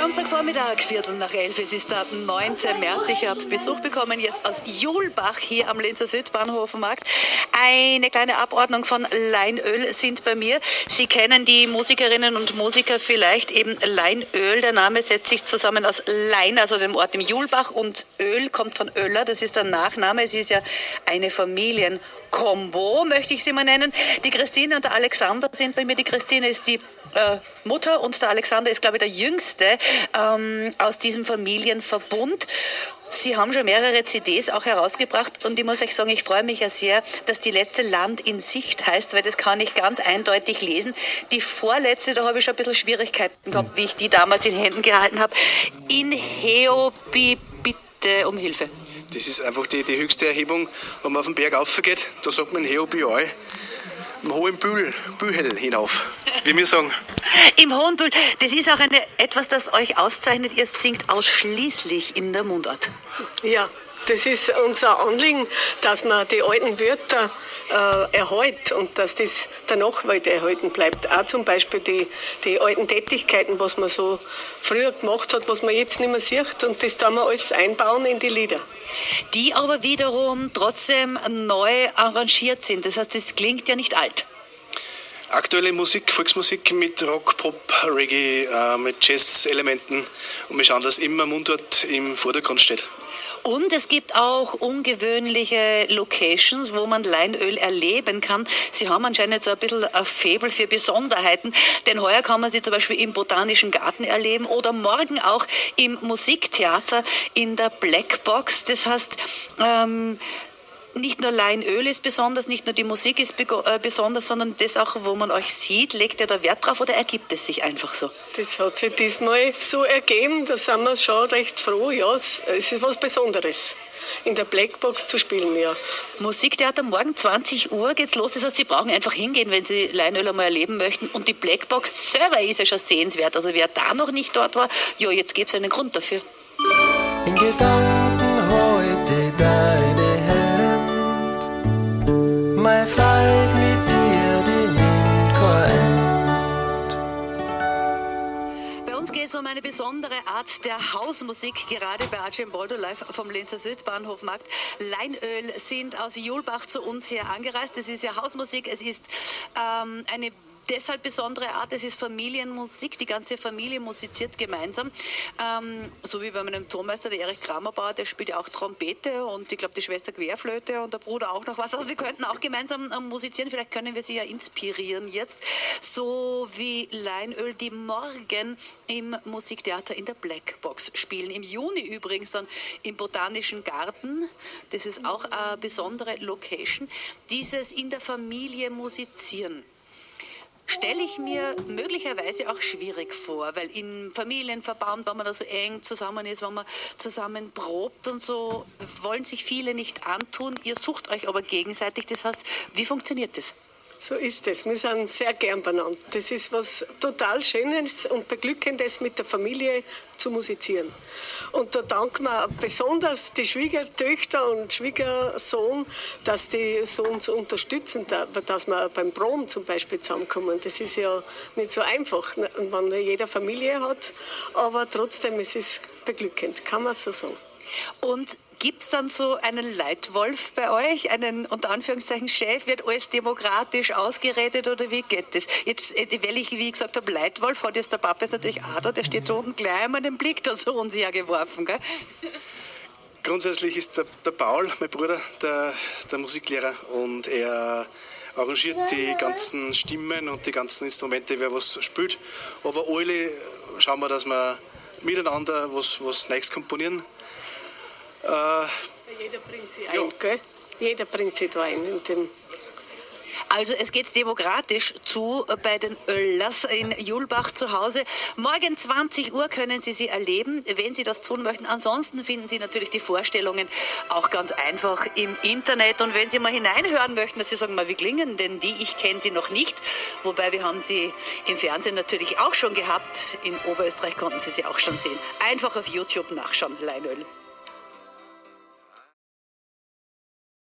Samstagvormittag, Viertel nach elf. Es ist der 9. März. Ich habe Besuch bekommen jetzt aus Julbach hier am Linzer Südbahnhofmarkt. Eine kleine Abordnung von Leinöl sind bei mir. Sie kennen die Musikerinnen und Musiker vielleicht eben Leinöl. Der Name setzt sich zusammen aus Lein, also dem Ort im Julbach, und Öl kommt von Öller. Das ist der Nachname. Es ist ja eine Familien Combo, möchte ich sie mal nennen. Die Christine und der Alexander sind bei mir. Die Christine ist die äh, Mutter und der Alexander ist, glaube ich, der Jüngste ähm, aus diesem Familienverbund. Sie haben schon mehrere CDs auch herausgebracht und ich muss euch sagen, ich freue mich ja sehr, dass die letzte Land in Sicht heißt, weil das kann ich ganz eindeutig lesen. Die vorletzte, da habe ich schon ein bisschen Schwierigkeiten gehabt, wie ich die damals in Händen gehalten habe. In Heobi, bitte um Hilfe. Das ist einfach die, die höchste Erhebung, wenn man auf den Berg raufgeht. Da sagt man in Heobioi, im hohen Bühl, Bühel hinauf, wie wir sagen. Im Hohen Bühl, das ist auch eine, etwas, das euch auszeichnet. Ihr singt ausschließlich in der Mundart. Ja, das ist unser Anliegen, dass man die alten Wörter äh, erhält und dass das der Nachwelt erhalten bleibt. Auch zum Beispiel die, die alten Tätigkeiten, was man so früher gemacht hat, was man jetzt nicht mehr sieht und das da wir alles einbauen in die Lieder. Die aber wiederum trotzdem neu arrangiert sind. Das heißt, es klingt ja nicht alt. Aktuelle Musik, Volksmusik mit Rock, Pop, Reggae, äh, mit Jazz-Elementen und wir schauen, dass immer Mundart im Vordergrund steht. Und es gibt auch ungewöhnliche Locations, wo man Leinöl erleben kann. Sie haben anscheinend so ein bisschen ein Faible für Besonderheiten, denn heuer kann man sie zum Beispiel im Botanischen Garten erleben oder morgen auch im Musiktheater in der Blackbox. Das heißt, ähm, nicht nur Leinöl ist besonders, nicht nur die Musik ist äh, besonders, sondern das auch, wo man euch sieht, legt ihr da Wert drauf oder ergibt es sich einfach so? Das hat sich diesmal so ergeben, da sind wir schon recht froh. Ja, es ist was Besonderes in der Blackbox zu spielen, ja. Musiktheater morgen 20 Uhr geht's los. Das heißt, Sie brauchen einfach hingehen, wenn Sie Leinöl einmal erleben möchten. Und die Blackbox selber ist ja schon sehenswert. Also wer da noch nicht dort war, ja, jetzt gibt es einen Grund dafür. In Gedanken heute deine eine besondere Art der Hausmusik, gerade bei Archimboldo live vom Linzer Südbahnhofmarkt. Leinöl sind aus Julbach zu uns hier angereist. Es ist ja Hausmusik, es ist ähm, eine deshalb besondere Art, es ist Familienmusik, die ganze Familie musiziert gemeinsam. Ähm, so wie bei meinem Tonmeister, der Erich Kramerbauer, der spielt ja auch Trompete und ich glaube die Schwester Querflöte und der Bruder auch noch was. Also sie könnten auch gemeinsam ähm, musizieren, vielleicht können wir sie ja inspirieren jetzt. So wie Leinöl, die morgen im Musiktheater in der Blackbox spielen. Im Juni übrigens dann im Botanischen Garten. Das ist auch eine besondere Location. Dieses in der Familie musizieren stelle ich mir möglicherweise auch schwierig vor, weil in Familienverband, wenn man da so eng zusammen ist, wenn man zusammen probt und so, wollen sich viele nicht antun. Ihr sucht euch aber gegenseitig. Das heißt, wie funktioniert das? So ist es. Wir sind sehr gern benannt. Das ist was total Schönes und Beglückendes, mit der Familie zu musizieren. Und da danken wir besonders die Schwiegertöchter und Schwiegersohn, dass die so uns unterstützen, dass wir beim Prom zum Beispiel zusammenkommen. Das ist ja nicht so einfach, ne, wenn jeder Familie hat, aber trotzdem, es ist beglückend, kann man so sagen. Und Gibt es dann so einen Leitwolf bei euch, einen unter Anführungszeichen Chef? Wird alles demokratisch ausgeredet oder wie geht das? Jetzt, äh, weil ich, wie gesagt habe, Leitwolf hat jetzt der Papa ist natürlich auch da, der steht da unten gleich einmal den Blick da so unsicher geworfen. Gell? Grundsätzlich ist der, der Paul, mein Bruder, der, der Musiklehrer und er arrangiert die ganzen Stimmen und die ganzen Instrumente, wer was spielt. Aber alle schauen wir, dass wir miteinander was, was Neues komponieren Jeder bringt sie ein, gell? Jeder bringt sie da ein. In dem also es geht demokratisch zu bei den Öllers in Julbach zu Hause. Morgen 20 Uhr können Sie sie erleben, wenn Sie das tun möchten. Ansonsten finden Sie natürlich die Vorstellungen auch ganz einfach im Internet. Und wenn Sie mal hineinhören möchten, dass Sie sagen, mal, wie klingen denn die? Ich kenne sie noch nicht. Wobei wir haben sie im Fernsehen natürlich auch schon gehabt. In Oberösterreich konnten Sie sie auch schon sehen. Einfach auf YouTube nachschauen, Leinöl.